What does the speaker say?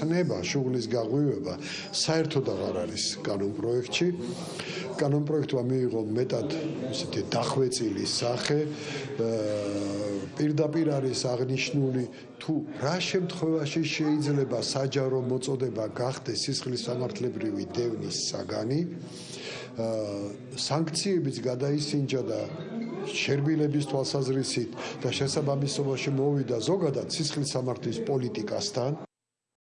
ცნება, შუღლის გაღვივება საერთოდ აღარ არის კანონ პროექტში. კანონ პროექტმა მიიღო მეტად ისეთი დახვეწილი სახე. პირდაპირ არის აღნიშნული თუ რა შემთხვევაში შეიძლება საჯარო მოწოდება გახდეს სისხლის სამართლებრივი დევნის საგანი. სანქციებიც გადაისინჯა და შერბილების თვალსაზრისით და შესაბამისობაში მოვიდა ზოგადად სისხლის სამართლის პოლიტიკასთან